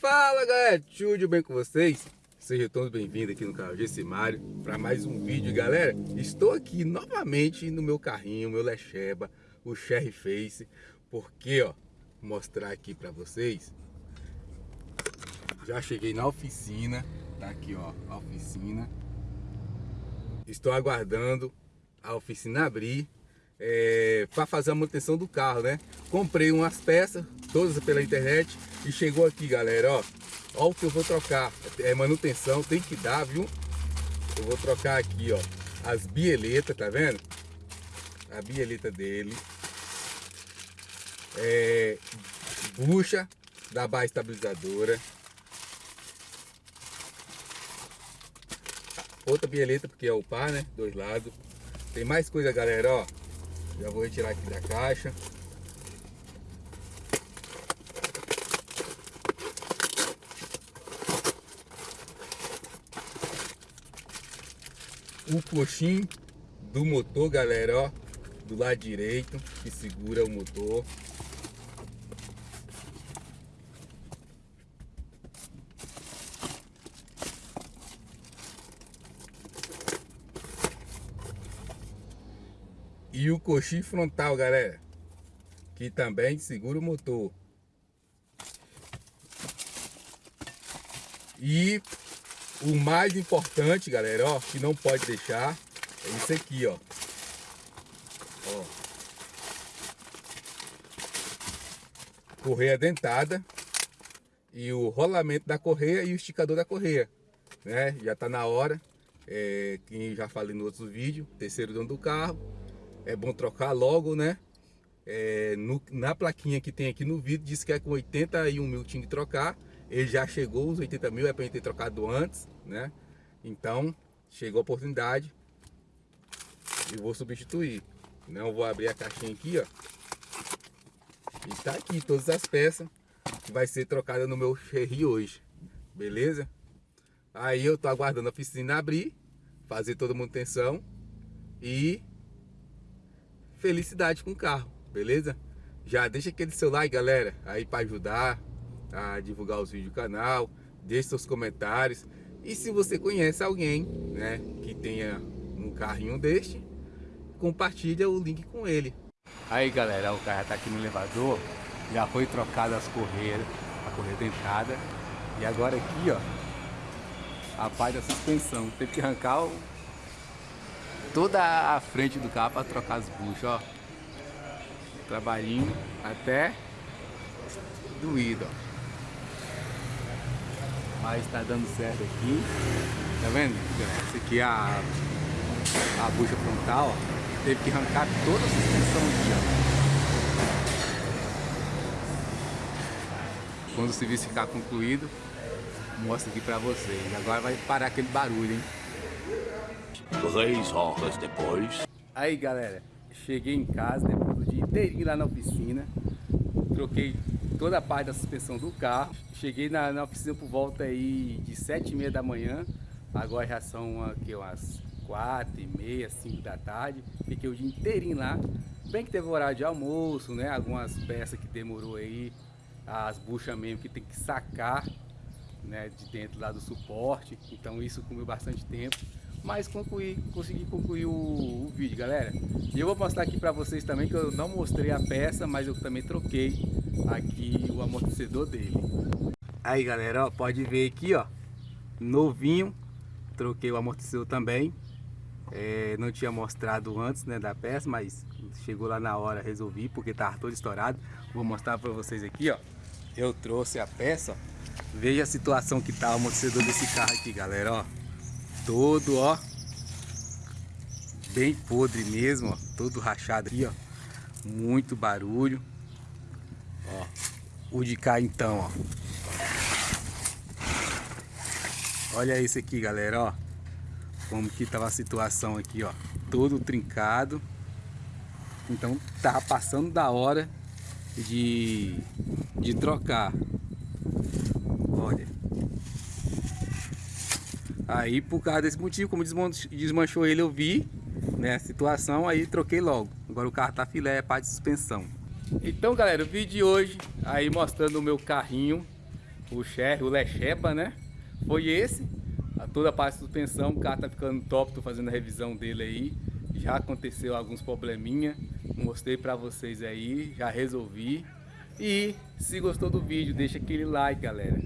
Fala galera, tudo bem com vocês? Sejam todos bem-vindos aqui no canal Gessimário para mais um vídeo. Galera Estou aqui novamente no meu carrinho, meu Lecheba, o Cherry Face Porque ó, mostrar aqui para vocês. Já cheguei na oficina, tá aqui ó, a oficina. Estou aguardando a oficina abrir é, para fazer a manutenção do carro, né? Comprei umas peças, todas pela internet e chegou aqui, galera, ó. Ó o que eu vou trocar. É manutenção, tem que dar, viu? Eu vou trocar aqui, ó, as bieletas, tá vendo? A bieleta dele. É, bucha da barra estabilizadora. Outra bieleta, porque é o par, né? Dois lados. Tem mais coisa, galera, ó. Já vou retirar aqui da caixa. O coxim do motor, galera, ó. Do lado direito, que segura o motor. E o coxim frontal, galera. Que também segura o motor. E o mais importante, galera, ó, que não pode deixar, é isso aqui, ó. ó. Correia dentada e o rolamento da correia e o esticador da correia, né? Já tá na hora, é, que já falei no outro vídeo, terceiro dono do carro, é bom trocar logo, né? É, no, na plaquinha que tem aqui no vídeo, diz que é com 81 mil tinha que trocar. Ele já chegou, os 80 mil é para ter trocado antes, né? Então, chegou a oportunidade e vou substituir. Não vou abrir a caixinha aqui, ó. E tá aqui todas as peças que vai ser trocada no meu Cherry hoje, beleza? Aí eu tô aguardando a oficina abrir, fazer toda a manutenção e felicidade com o carro, beleza? Já deixa aquele seu like, galera, aí para ajudar a divulgar os vídeos do canal, deixe seus comentários. E se você conhece alguém, né, que tenha um carrinho deste, compartilha o link com ele. Aí, galera, o cara tá aqui no elevador, já foi trocada as correias, a correia dentada. E agora aqui, ó, a parte da suspensão. Teve que arrancar o toda a frente do carro para trocar as buchas, ó. Trabalhinho até doído, ó. Mas tá dando certo aqui. Tá vendo? Essa aqui é a, a bucha frontal, ó. Teve que arrancar toda a suspensão aqui, ó. Quando o serviço ficar concluído, mostro aqui pra vocês. Agora vai parar aquele barulho, hein? Três horas depois. Aí galera, cheguei em casa depois do dia inteirinho lá na oficina. Troquei toda a parte da suspensão do carro. Cheguei na, na oficina por volta aí de sete e meia da manhã. Agora já são aqui, umas quatro e meia, cinco da tarde. Fiquei o dia inteirinho lá. Bem que teve horário de almoço, né? Algumas peças que demorou aí. As buchas mesmo que tem que sacar né, de dentro lá do suporte. Então isso comeu bastante tempo mas concluí, consegui concluir o, o, vídeo, galera. E eu vou mostrar aqui para vocês também que eu não mostrei a peça, mas eu também troquei aqui o amortecedor dele. Aí, galera, ó, pode ver aqui, ó, novinho, troquei o amortecedor também. É, não tinha mostrado antes, né, da peça, mas chegou lá na hora, resolvi, porque tava todo estourado. Vou mostrar para vocês aqui, ó. Eu trouxe a peça, ó. Veja a situação que tá o amortecedor desse carro aqui, galera, ó todo, ó. Bem podre mesmo, ó. Todo rachado aqui, ó. Muito barulho. Ó. O de cá então, ó. Olha esse aqui, galera, ó. Como que tava a situação aqui, ó. Todo trincado. Então tá passando da hora de, de trocar. Olha. Aí por causa desse motivo, como desmanchou ele, eu vi né, a situação, aí troquei logo. Agora o carro tá filé, é parte de suspensão. Então galera, o vídeo de hoje aí mostrando o meu carrinho o Cher, o Lechepa, né? Foi esse, a toda a parte de suspensão, o carro tá ficando top, tô fazendo a revisão dele aí. Já aconteceu alguns probleminha, mostrei pra vocês aí, já resolvi. E se gostou do vídeo, deixa aquele like, galera.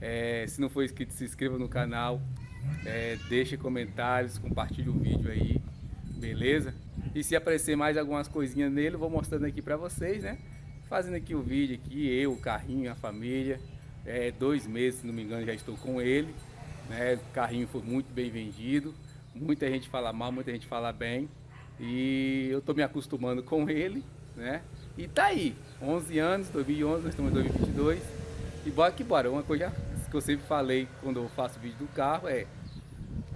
É, se não for inscrito, se inscreva no canal. É, deixe comentários, compartilhe o vídeo aí, beleza? E se aparecer mais algumas coisinhas nele, eu vou mostrando aqui pra vocês, né? Fazendo aqui o vídeo aqui, eu, o carrinho, a família. É, dois meses, se não me engano, já estou com ele. Né? O carrinho foi muito bem vendido. Muita gente fala mal, muita gente fala bem. E eu estou me acostumando com ele, né? E tá aí, 11 anos, 2011, nós estamos em 2022. E bora que bora. Uma coisa que eu sempre falei quando eu faço vídeo do carro é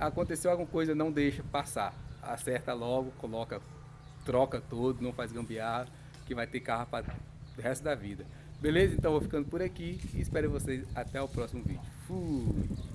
aconteceu alguma coisa, não deixa passar. Acerta logo, coloca, troca todo, não faz gambiarra, que vai ter carro para o resto da vida. Beleza? Então vou ficando por aqui e espero vocês até o próximo vídeo. Fui!